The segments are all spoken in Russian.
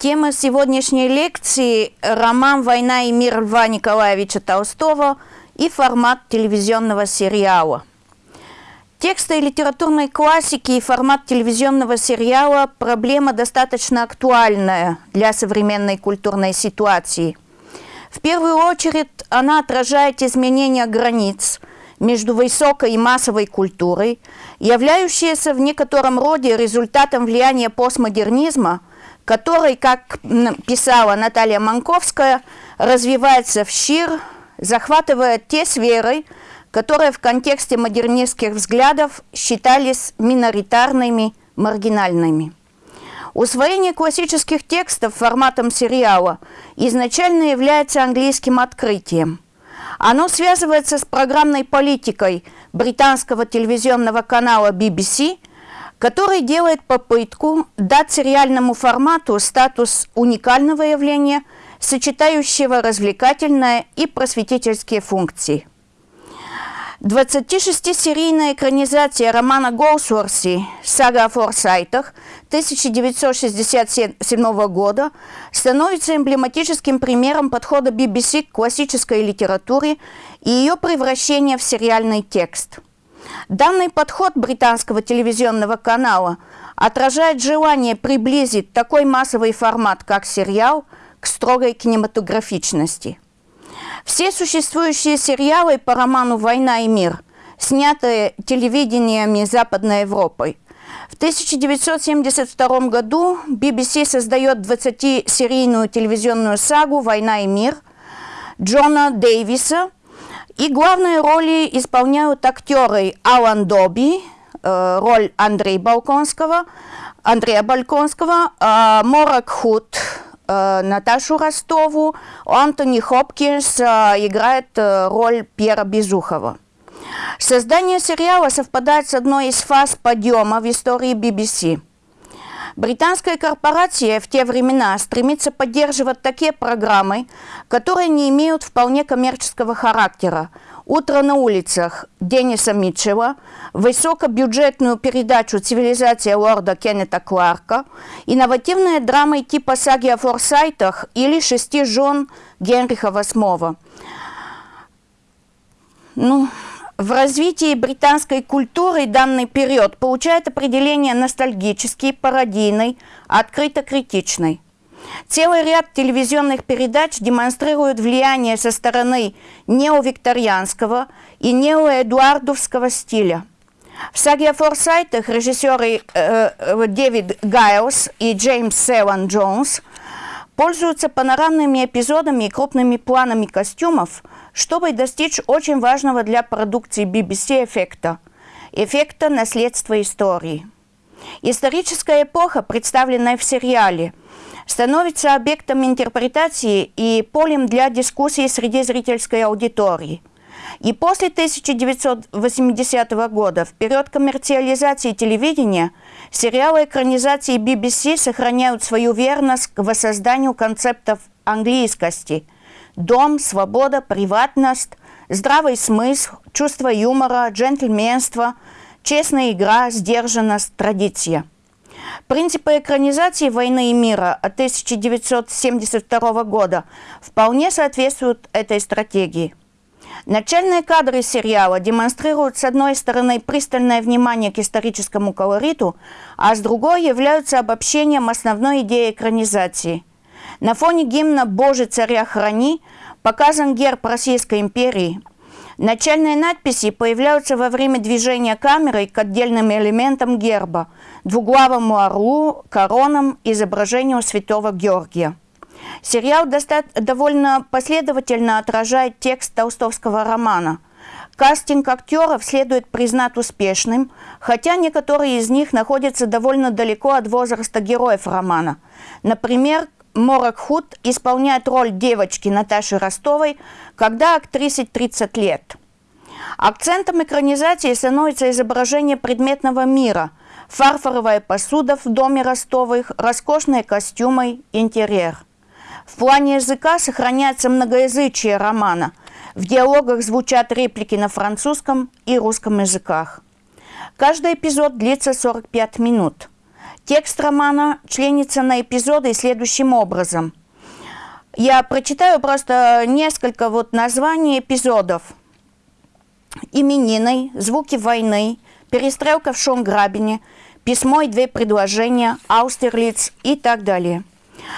Тема сегодняшней лекции – роман «Война и мир» Льва Николаевича Толстого и формат телевизионного сериала. Тексты литературной классики и формат телевизионного сериала – проблема достаточно актуальная для современной культурной ситуации. В первую очередь она отражает изменения границ между высокой и массовой культурой, являющиеся в некотором роде результатом влияния постмодернизма – который, как писала Наталья Манковская, развивается в щир, захватывая те сферы, которые в контексте модернистских взглядов считались миноритарными, маргинальными. Усвоение классических текстов форматом сериала изначально является английским открытием. Оно связывается с программной политикой британского телевизионного канала BBC – который делает попытку дать сериальному формату статус уникального явления, сочетающего развлекательные и просветительские функции. 26-серийная экранизация романа Голсворси «Сага о Форсайтах» 1967 года становится эмблематическим примером подхода BBC к классической литературе и ее превращения в сериальный текст – Данный подход британского телевизионного канала отражает желание приблизить такой массовый формат, как сериал, к строгой кинематографичности. Все существующие сериалы по роману «Война и мир», снятые телевидениями Западной Европой, в 1972 году BBC создает 20-серийную телевизионную сагу «Война и мир» Джона Дэвиса – и главные роли исполняют актеры Алан Доби, э, роль Андрея Балконского, Андрея Балконского, э, Морак Худ, э, Наташу Ростову, Антони Хопкинс э, играет роль Пьера Безухова. Создание сериала совпадает с одной из фаз подъема в истории BBC – Британская корпорация в те времена стремится поддерживать такие программы, которые не имеют вполне коммерческого характера. «Утро на улицах» Дениса Митчелла, высокобюджетную передачу «Цивилизация лорда» Кеннета Кларка, инновативные драмы типа «Саги о Форсайтах» или «Шести жен» Генриха VIII. Ну, в развитии британской культуры данный период получает определение ностальгический, пародийный, открыто-критичный. Целый ряд телевизионных передач демонстрирует влияние со стороны неовикторианского и неоэдуардовского стиля. В саге о Форсайтах режиссеры э, э, Дэвид Гайлс и Джеймс Севан Джонс пользуются панорамными эпизодами и крупными планами костюмов – чтобы достичь очень важного для продукции BBC эффекта – эффекта наследства истории. Историческая эпоха, представленная в сериале, становится объектом интерпретации и полем для дискуссии среди зрительской аудитории. И после 1980 года, в период коммерциализации телевидения, сериалы экранизации BBC сохраняют свою верность к воссозданию концептов английскости – Дом, свобода, приватность, здравый смысл, чувство юмора, джентльменство, честная игра, сдержанность, традиция. Принципы экранизации «Войны и мира» от 1972 года вполне соответствуют этой стратегии. Начальные кадры сериала демонстрируют, с одной стороны, пристальное внимание к историческому колориту, а с другой являются обобщением основной идеи экранизации – на фоне гимна «Боже, царя храни» показан герб Российской империи. Начальные надписи появляются во время движения камерой к отдельным элементам герба – двуглавому орлу, коронам, изображению святого Георгия. Сериал довольно последовательно отражает текст толстовского романа. Кастинг актеров следует признать успешным, хотя некоторые из них находятся довольно далеко от возраста героев романа. Например, Морак Худ исполняет роль девочки Наташи Ростовой, когда актрисе 30 лет. Акцентом экранизации становится изображение предметного мира, фарфоровая посуда в доме Ростовых, роскошные костюмы, интерьер. В плане языка сохраняется многоязычие романа. В диалогах звучат реплики на французском и русском языках. Каждый эпизод длится 45 минут. Текст романа членится на эпизоды следующим образом. Я прочитаю просто несколько вот названий эпизодов. Именины, звуки войны, перестрелка в Шонграбине, письмо и две предложения, Аустерлиц и так далее.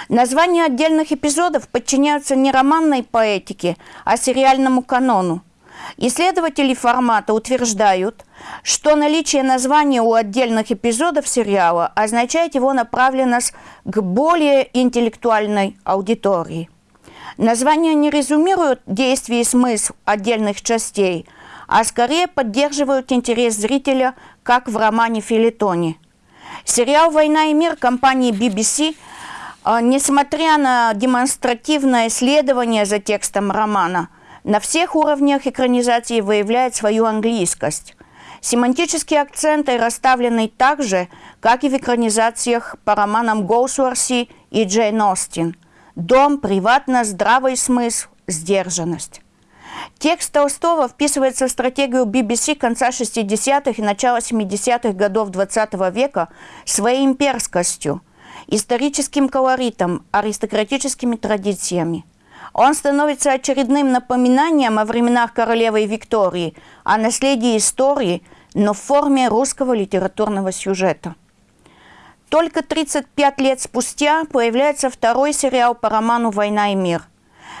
Названия отдельных эпизодов подчиняются не романной поэтике, а сериальному канону – Исследователи формата утверждают, что наличие названия у отдельных эпизодов сериала означает его направленность к более интеллектуальной аудитории. Названия не резюмируют действия и смысл отдельных частей, а скорее поддерживают интерес зрителя, как в романе «Филитоне». Сериал «Война и мир» компании BBC а, несмотря на демонстративное исследование за текстом романа – на всех уровнях экранизации выявляет свою английскость. Семантические акценты расставлены так же, как и в экранизациях по романам Гоусуарси и Джейн Остин. Дом, приватность, здравый смысл, сдержанность. Текст Толстого вписывается в стратегию BBC конца 60-х и начала 70-х годов XX -го века своей имперскостью, историческим колоритом, аристократическими традициями – он становится очередным напоминанием о временах королевы Виктории, о наследии истории, но в форме русского литературного сюжета. Только 35 лет спустя появляется второй сериал по роману «Война и мир».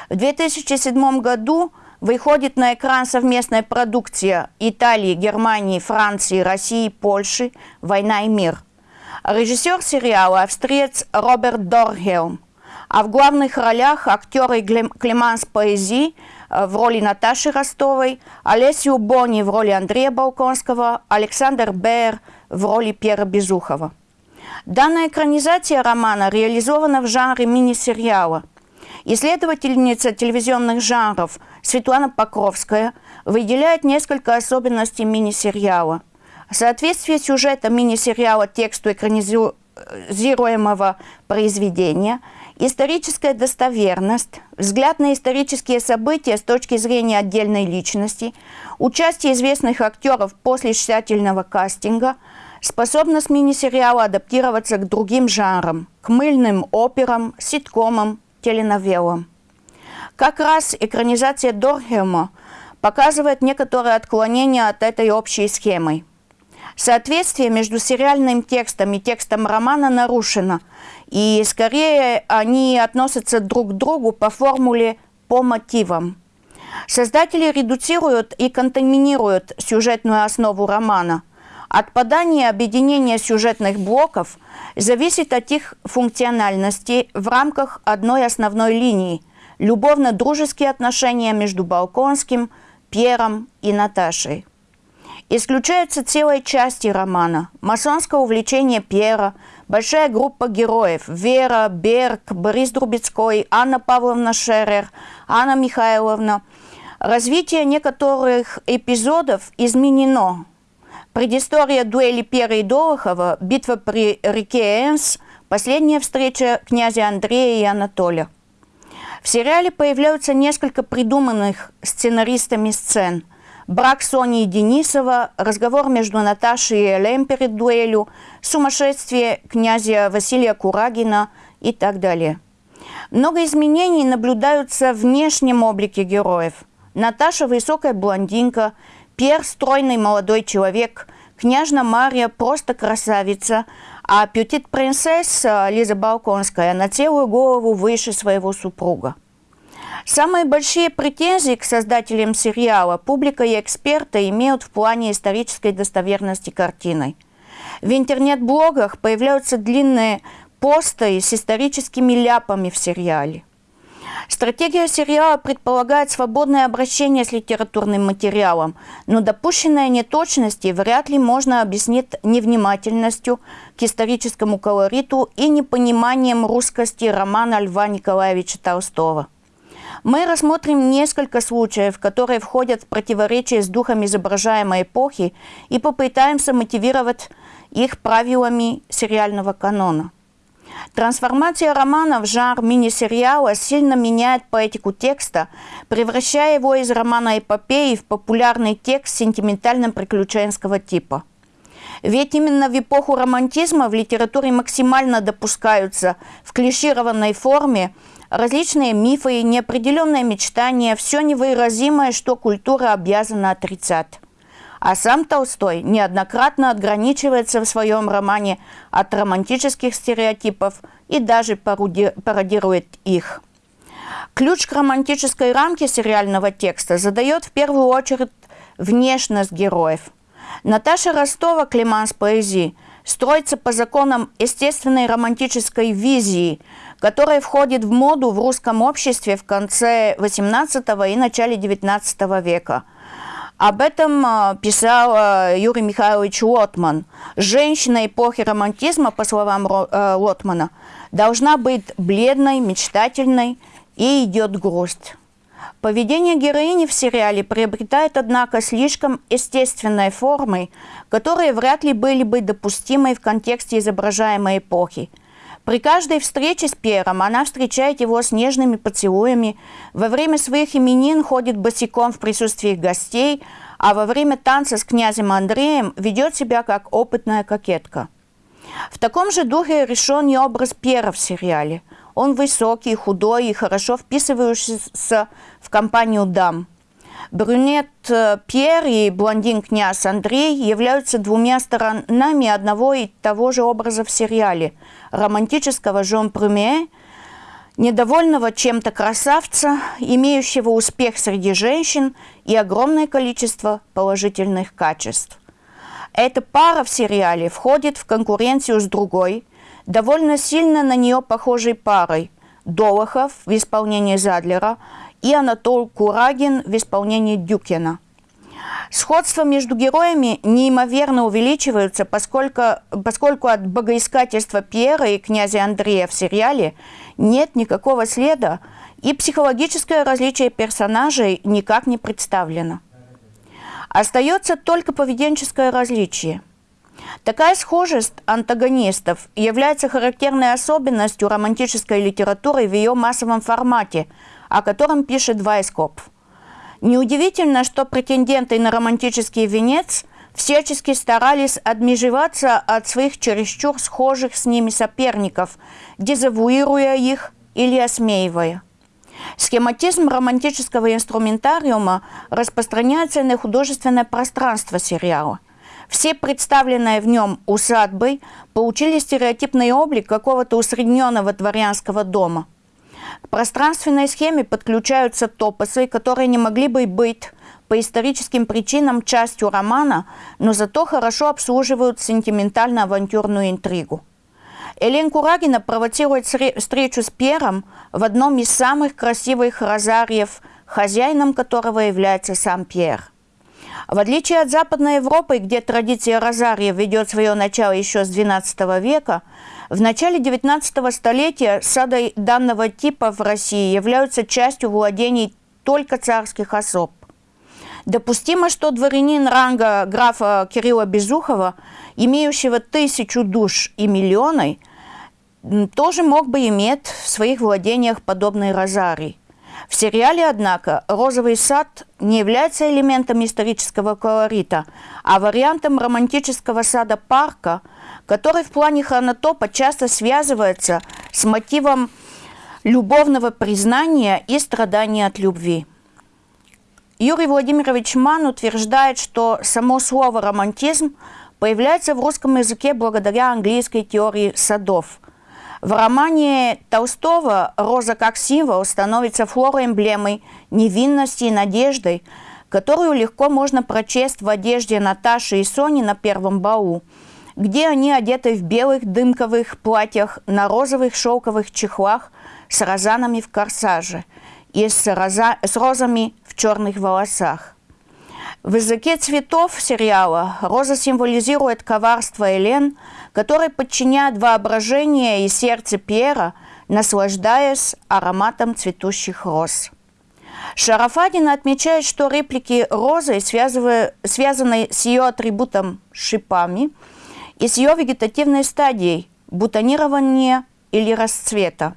В 2007 году выходит на экран совместная продукция Италии, Германии, Франции, России, Польши «Война и мир». Режиссер сериала – австриец Роберт Дорхелм – а в главных ролях актеры Клеманс Поэзи э, в роли Наташи Ростовой, Олесю Бони в роли Андрея Балконского, Александр Бер в роли Пьера Безухова. Данная экранизация романа реализована в жанре мини-сериала. Исследовательница телевизионных жанров Светлана Покровская выделяет несколько особенностей мини-сериала. Соответствие сюжета мини-сериала тексту экранизируемого произведения – Историческая достоверность, взгляд на исторические события с точки зрения отдельной личности, участие известных актеров после тщательного кастинга, способность мини-сериала адаптироваться к другим жанрам, к мыльным операм, ситкомам, теленовелам. Как раз экранизация Дорхема показывает некоторые отклонения от этой общей схемы. Соответствие между сериальным текстом и текстом романа нарушено – и скорее они относятся друг к другу по формуле по мотивам. Создатели редуцируют и контаминируют сюжетную основу романа. Отпадание объединения сюжетных блоков зависит от их функциональности в рамках одной основной линии – любовно-дружеские отношения между Балконским, Пьером и Наташей. Исключаются целые части романа – масонское увлечение Пьера – большая группа героев. Вера, Берг, Борис Друбецкой, Анна Павловна Шерер, Анна Михайловна. Развитие некоторых эпизодов изменено. Предыстория дуэли Пера и Долохова, битва при реке Энс, последняя встреча князя Андрея и Анатолия. В сериале появляются несколько придуманных сценаристами сцен – брак Сони и Денисова, разговор между Наташей и Элем перед дуэлью, сумасшествие князя Василия Курагина и так далее. Много изменений наблюдаются в внешнем облике героев. Наташа – высокая блондинка, Пьер – стройный молодой человек, княжна Мария – просто красавица, а пютит принцесса Лиза Балконская на целую голову выше своего супруга. Самые большие претензии к создателям сериала публика и эксперты имеют в плане исторической достоверности картины. В интернет-блогах появляются длинные посты с историческими ляпами в сериале. Стратегия сериала предполагает свободное обращение с литературным материалом, но допущенные неточности вряд ли можно объяснить невнимательностью к историческому колориту и непониманием русскости романа Льва Николаевича Толстого. Мы рассмотрим несколько случаев, которые входят в противоречие с духом изображаемой эпохи и попытаемся мотивировать их правилами сериального канона. Трансформация романа в жанр мини-сериала сильно меняет поэтику текста, превращая его из романа эпопеи в популярный текст сентиментально-приключенского типа. Ведь именно в эпоху романтизма в литературе максимально допускаются в клишированной форме различные мифы, неопределенные мечтания, все невыразимое, что культура обязана отрицать. А сам Толстой неоднократно отграничивается в своем романе от романтических стереотипов и даже пародирует их. Ключ к романтической рамке сериального текста задает в первую очередь внешность героев. Наташа Ростова, Климанс поэзии, строится по законам естественной романтической визии, которая входит в моду в русском обществе в конце XVIII и начале XIX века – об этом а, писал а, Юрий Михайлович Лотман. Женщина эпохи романтизма, по словам а, Лотмана, должна быть бледной, мечтательной и идет грусть. Поведение героини в сериале приобретает, однако, слишком естественной формы, которые вряд ли были бы допустимы в контексте изображаемой эпохи – при каждой встрече с Пьером она встречает его с нежными поцелуями, во время своих именин ходит босиком в присутствии гостей, а во время танца с князем Андреем ведет себя как опытная кокетка. В таком же духе решен и образ Пьера в сериале. Он высокий, худой и хорошо вписывающийся в компанию дам – Брюнет э, Пьер и блондин князь Андрей являются двумя сторонами одного и того же образа в сериале – романтического Жон Прюме, недовольного чем-то красавца, имеющего успех среди женщин и огромное количество положительных качеств. Эта пара в сериале входит в конкуренцию с другой, довольно сильно на нее похожей парой – Долохов в исполнении Задлера – и Анатол Курагин в исполнении Дюкина. Сходства между героями неимоверно увеличиваются, поскольку, поскольку от богоискательства Пьера и князя Андрея в сериале нет никакого следа, и психологическое различие персонажей никак не представлено. Остается только поведенческое различие. Такая схожесть антагонистов является характерной особенностью романтической литературы в ее массовом формате – о котором пишет Вайскоп. Неудивительно, что претенденты на романтический венец всячески старались отмежеваться от своих чересчур схожих с ними соперников, дезавуируя их или осмеивая. Схематизм романтического инструментариума распространяется на художественное пространство сериала. Все представленные в нем усадьбы получили стереотипный облик какого-то усредненного дворянского дома – к пространственной схеме подключаются топосы, которые не могли бы быть по историческим причинам частью романа, но зато хорошо обслуживают сентиментально-авантюрную интригу. Элен Курагина провоцирует встречу с Пьером в одном из самых красивых розариев, хозяином которого является сам Пьер. В отличие от Западной Европы, где традиция розария ведет свое начало еще с XII века, в начале 19 столетия сады данного типа в России являются частью владений только царских особ. Допустимо, что дворянин ранга графа Кирилла Безухова, имеющего тысячу душ и миллионы, тоже мог бы иметь в своих владениях подобный розарий. В сериале, однако, «Розовый сад» не является элементом исторического колорита, а вариантом романтического сада парка – который в плане хронотопа часто связывается с мотивом любовного признания и страдания от любви. Юрий Владимирович Ман утверждает, что само слово «романтизм» появляется в русском языке благодаря английской теории садов. В романе Толстого «Роза как символ» становится флороэмблемой невинности и надежды, которую легко можно прочесть в одежде Наташи и Сони на первом балу – где они одеты в белых дымковых платьях на розовых шелковых чехлах с розанами в корсаже и с, роза, с розами в черных волосах. В языке цветов сериала роза символизирует коварство Элен, которая подчиняет воображение и сердце Пьера, наслаждаясь ароматом цветущих роз. Шарафадин отмечает, что реплики розы, связанные с ее атрибутом шипами – и с ее вегетативной стадией – бутонирования или расцвета.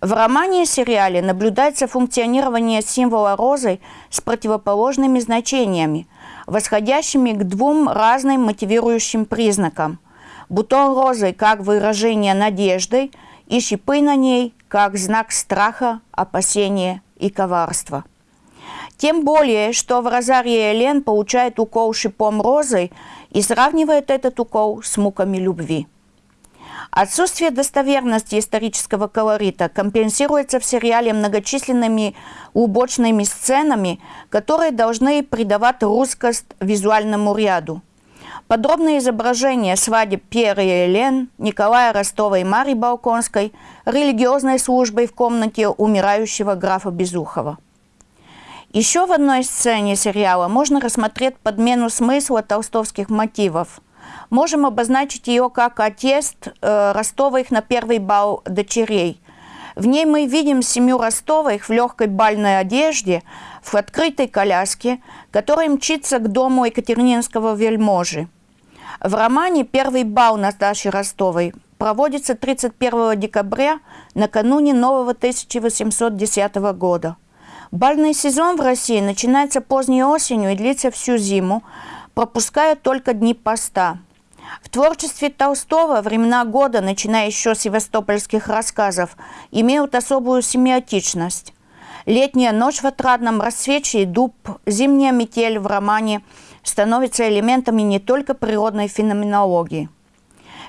В романе и сериале наблюдается функционирование символа розы с противоположными значениями. восходящими к двум разным мотивирующим признакам. Бутон розы как выражение надежды и шипы на ней как знак страха, опасения и коварства. Тем более, что в Розарии Элен получает укол шипом розы и сравнивает этот укол с муками любви. Отсутствие достоверности исторического колорита компенсируется в сериале многочисленными убочными сценами, которые должны придавать русскость визуальному ряду. Подробное изображение свадеб Пьера и Элен, Николая Ростова и Марии Балконской, религиозной службой в комнате умирающего графа Безухова. Еще в одной сцене сериала можно рассмотреть подмену смысла толстовских мотивов – можем обозначить ее как отъезд э, Ростовых на первый бал дочерей. В ней мы видим семью Ростовых в легкой бальной одежде, в открытой коляске, которая мчится к дому Екатерининского вельможи. В романе «Первый бал Наташи Ростовой» проводится 31 декабря накануне нового 1810 года. Бальный сезон в России начинается поздней осенью и длится всю зиму, пропуская только дни поста – в творчестве Толстого времена года, начиная еще с севастопольских рассказов, имеют особую семиотичность. Летняя ночь в отрадном рассвете и дуб, зимняя метель в романе становятся элементами не только природной феноменологии.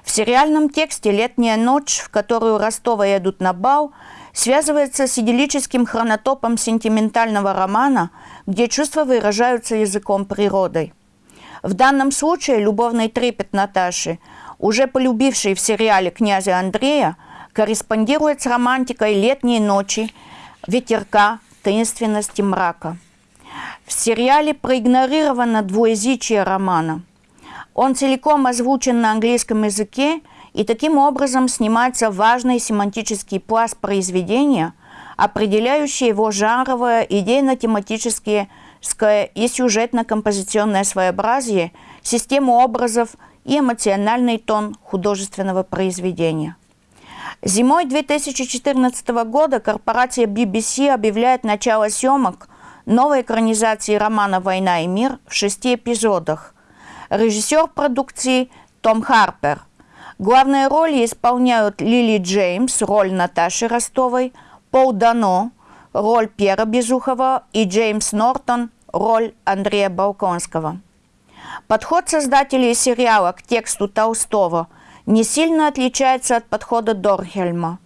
В сериальном тексте «Летняя ночь», в которую Ростова едут на бал, связывается с идиллическим хронотопом сентиментального романа, где чувства выражаются языком природы – в данном случае любовный трепет Наташи, уже полюбившей в сериале князя Андрея, корреспондирует с романтикой летней ночи, ветерка, таинственности мрака. В сериале проигнорировано двуязычие романа. Он целиком озвучен на английском языке, и таким образом снимается важный семантический пласт произведения, определяющий его жанровое, идейно-тематические и сюжетно-композиционное своеобразие, систему образов и эмоциональный тон художественного произведения. Зимой 2014 года корпорация BBC объявляет начало съемок новой экранизации романа «Война и мир» в шести эпизодах. Режиссер продукции Том Харпер. Главные роли исполняют Лили Джеймс, роль Наташи Ростовой, Пол Дано, роль Пьера Безухова и Джеймс Нортон роль Андрея Балконского. Подход создателей сериала к тексту Толстого не сильно отличается от подхода Дорхельма.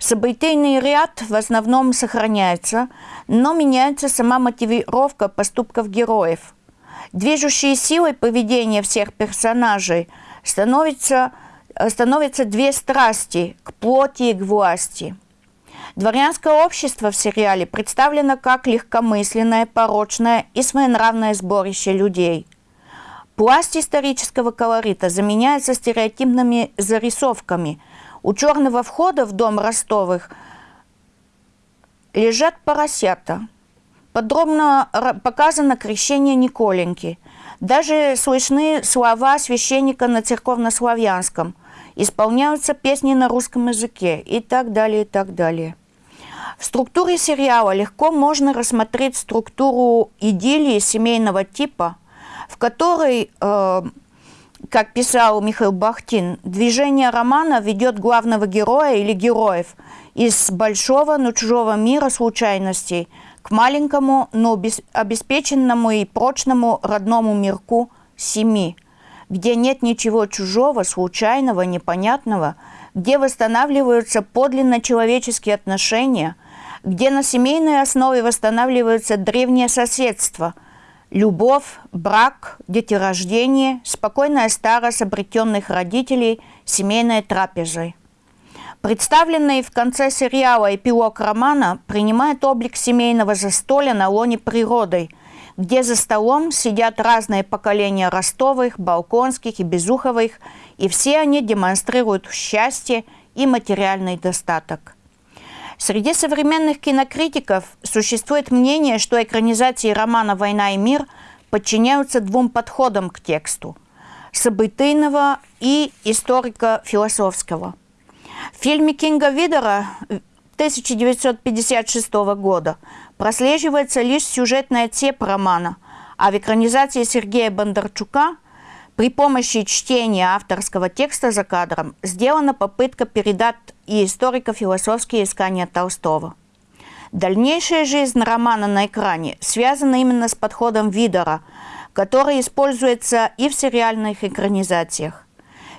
Событийный ряд в основном сохраняется, но меняется сама мотивировка поступков героев. Движущей силой поведения всех персонажей становятся, становятся две страсти – к плоти и к власти – Дворянское общество в сериале представлено как легкомысленное, порочное и своенравное сборище людей. Пласт исторического колорита заменяется стереотипными зарисовками. У черного входа в дом Ростовых лежат поросята. Подробно показано крещение Николеньки. Даже слышны слова священника на церковнославянском. Исполняются песни на русском языке и так далее, и так далее. В структуре сериала легко можно рассмотреть структуру идиллии семейного типа, в которой, э, как писал Михаил Бахтин, движение романа ведет главного героя или героев из большого, но чужого мира случайностей к маленькому, но обеспеченному и прочному родному мирку семьи, где нет ничего чужого, случайного, непонятного, где восстанавливаются подлинно человеческие отношения – где на семейной основе восстанавливается древнее соседство, любовь, брак, деторождение, спокойная старость обретенных родителей, семейной трапезой. Представленный в конце сериала эпилог романа принимает облик семейного застолья на лоне природы, где за столом сидят разные поколения Ростовых, Балконских и Безуховых, и все они демонстрируют счастье и материальный достаток – Среди современных кинокритиков существует мнение, что экранизации романа «Война и мир» подчиняются двум подходам к тексту – событийного и историко-философского. В фильме Кинга Видера 1956 года прослеживается лишь сюжетная цепь романа, А в экранизации Сергея Бондарчука при помощи чтения авторского текста за кадром сделана попытка передать и историко-философские искания Толстого. Дальнейшая жизнь романа на экране связана именно с подходом Видера, который используется и в сериальных экранизациях.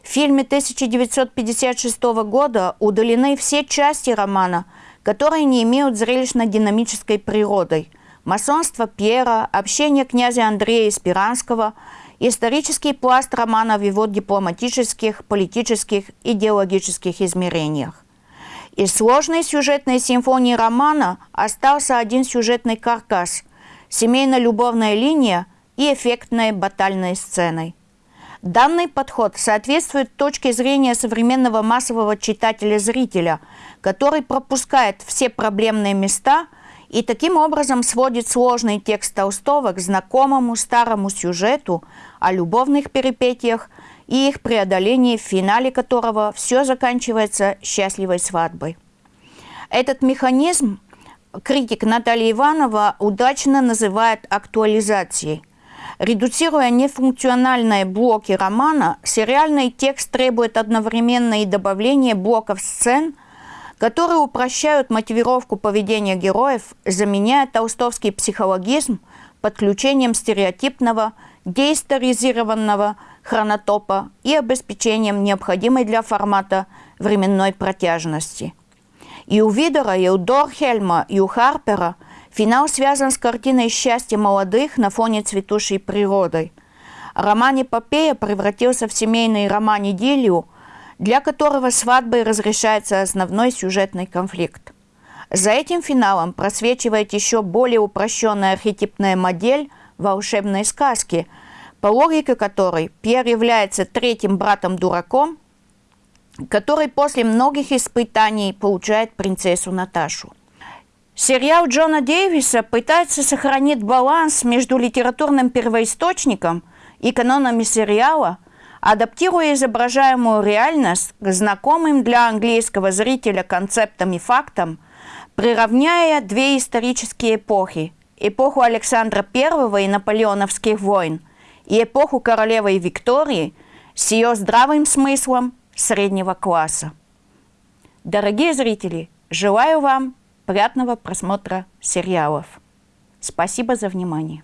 В фильме 1956 года удалены все части романа, которые не имеют зрелищно-динамической природой. Масонство Пьера, общение князя Андрея Спиранского, исторический пласт романа в его дипломатических, политических, идеологических измерениях. Из сложной сюжетной симфонии романа остался один сюжетный каркас – семейно-любовная линия и эффектной батальной сценой – Данный подход соответствует точке зрения современного массового читателя-зрителя, который пропускает все проблемные места и таким образом сводит сложный текст Толстого к знакомому старому сюжету о любовных перипетиях и их преодолении, в финале которого все заканчивается счастливой свадьбой. Этот механизм критик Наталья Иванова удачно называет актуализацией – Редуцируя нефункциональные блоки романа, сериальный текст требует одновременно и добавления блоков сцен, которые упрощают мотивировку поведения героев, заменяя толстовский психологизм подключением стереотипного, деисторизированного хронотопа и обеспечением необходимой для формата временной протяжности. И у Видера, и у Дорхельма, и у Харпера – Финал связан с картиной счастья молодых на фоне цветущей природы. Роман «Эпопея» превратился в семейный роман-идиллию, для которого свадьбой разрешается основной сюжетный конфликт. За этим финалом просвечивает еще более упрощенная архетипная модель волшебной сказки, по логике которой Пьер является третьим братом-дураком, который после многих испытаний получает принцессу Наташу. Сериал Джона Дэвиса пытается сохранить баланс между литературным первоисточником и канонами сериала, адаптируя изображаемую реальность к знакомым для английского зрителя концептам и фактам, приравняя две исторические эпохи – эпоху Александра I и наполеоновских войн и эпоху королевы Виктории с ее здравым смыслом среднего класса. Дорогие зрители, желаю вам приятного просмотра сериалов. Спасибо за внимание.